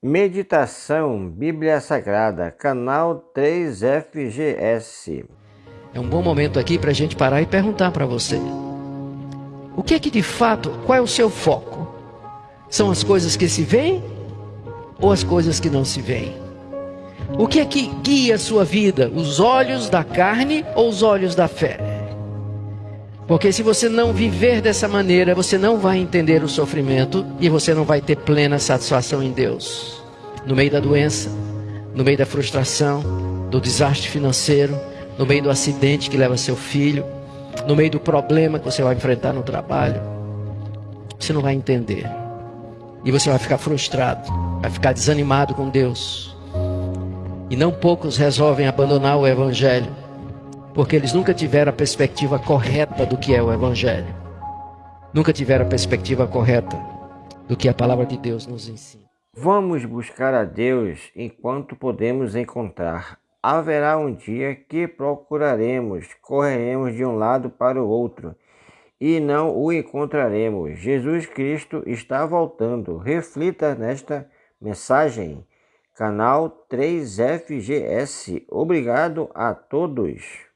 Meditação Bíblia Sagrada, canal 3FGS. É um bom momento aqui para a gente parar e perguntar para você: o que é que de fato, qual é o seu foco? São as coisas que se veem ou as coisas que não se veem? O que é que guia a sua vida? Os olhos da carne ou os olhos da fé? Porque se você não viver dessa maneira, você não vai entender o sofrimento e você não vai ter plena satisfação em Deus. No meio da doença, no meio da frustração, do desastre financeiro, no meio do acidente que leva seu filho, no meio do problema que você vai enfrentar no trabalho, você não vai entender. E você vai ficar frustrado, vai ficar desanimado com Deus. E não poucos resolvem abandonar o evangelho porque eles nunca tiveram a perspectiva correta do que é o Evangelho, nunca tiveram a perspectiva correta do que a palavra de Deus nos ensina. Vamos buscar a Deus enquanto podemos encontrar. Haverá um dia que procuraremos, correremos de um lado para o outro e não o encontraremos. Jesus Cristo está voltando. Reflita nesta mensagem. Canal 3FGS. Obrigado a todos.